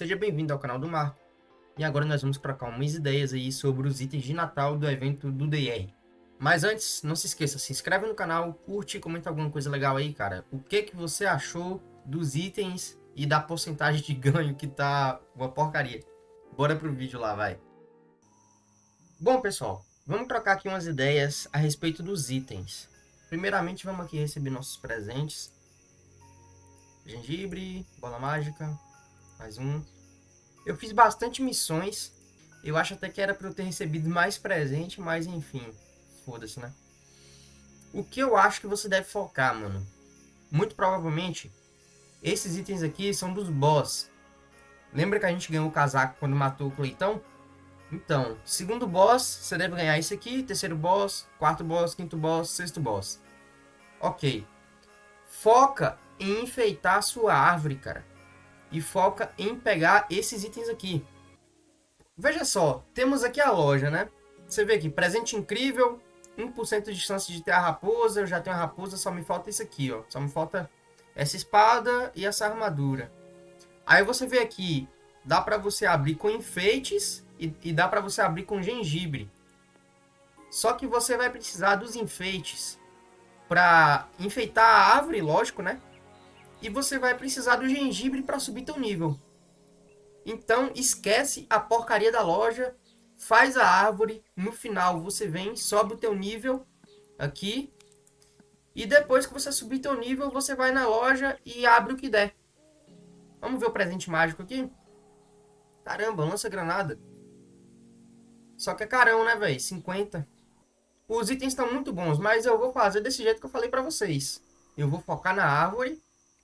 Seja bem-vindo ao canal do Marco. E agora nós vamos trocar umas ideias aí sobre os itens de Natal do evento do DR. Mas antes, não se esqueça, se inscreve no canal, curte comenta alguma coisa legal aí, cara. O que que você achou dos itens e da porcentagem de ganho que tá uma porcaria? Bora pro vídeo lá, vai. Bom, pessoal, vamos trocar aqui umas ideias a respeito dos itens. Primeiramente, vamos aqui receber nossos presentes. Gengibre, bola mágica, mais um. Eu fiz bastante missões. Eu acho até que era para eu ter recebido mais presente, mas enfim, foda-se, né? O que eu acho que você deve focar, mano? Muito provavelmente, esses itens aqui são dos boss. Lembra que a gente ganhou o casaco quando matou o Cleitão? Então, segundo boss, você deve ganhar isso aqui. Terceiro boss, quarto boss, quinto boss, sexto boss. Ok. Foca em enfeitar a sua árvore, cara. E foca em pegar esses itens aqui. Veja só, temos aqui a loja, né? Você vê aqui, presente incrível, 1% de chance de ter a raposa. Eu já tenho a raposa, só me falta isso aqui, ó. Só me falta essa espada e essa armadura. Aí você vê aqui, dá pra você abrir com enfeites e, e dá pra você abrir com gengibre. Só que você vai precisar dos enfeites para enfeitar a árvore, lógico, né? E você vai precisar do gengibre para subir teu nível. Então, esquece a porcaria da loja, faz a árvore, no final você vem, sobe o teu nível aqui. E depois que você subir teu nível, você vai na loja e abre o que der. Vamos ver o presente mágico aqui? Caramba, lança granada. Só que é carão, né, velho? 50. Os itens estão muito bons, mas eu vou fazer desse jeito que eu falei pra vocês. Eu vou focar na árvore.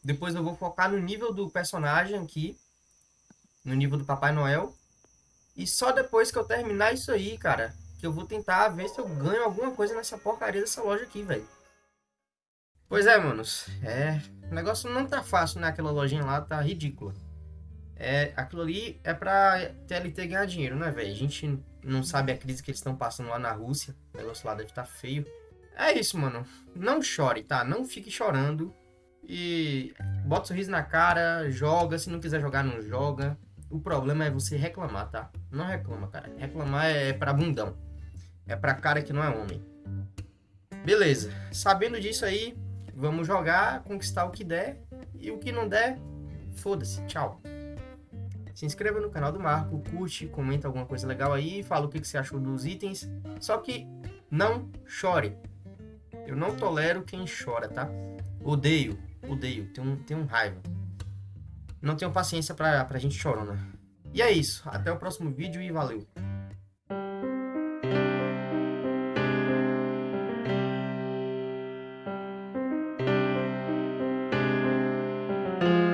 Depois eu vou focar no nível do personagem aqui. No nível do Papai Noel. E só depois que eu terminar isso aí, cara, que eu vou tentar ver se eu ganho alguma coisa nessa porcaria dessa loja aqui, velho. Pois é, manos. É, o negócio não tá fácil, né? Aquela lojinha lá tá ridícula. É, aquilo ali é pra TLT ganhar dinheiro, né, velho? A gente não sabe a crise que eles estão passando lá na Rússia. O negócio lá deve tá feio. É isso, mano. Não chore, tá? Não fique chorando. E bota um sorriso na cara, joga. Se não quiser jogar, não joga. O problema é você reclamar, tá? Não reclama, cara. Reclamar é pra bundão. É pra cara que não é homem. Beleza. Sabendo disso aí, vamos jogar, conquistar o que der. E o que não der, foda-se. Tchau. Se inscreva no canal do Marco, curte, comenta alguma coisa legal aí, fala o que, você achou dos itens. Só que não chore. Eu não tolero quem chora, tá? Odeio, odeio, tenho, tenho raiva. Não tenho paciência pra, pra gente chorona. E é isso, até o próximo vídeo e valeu! thank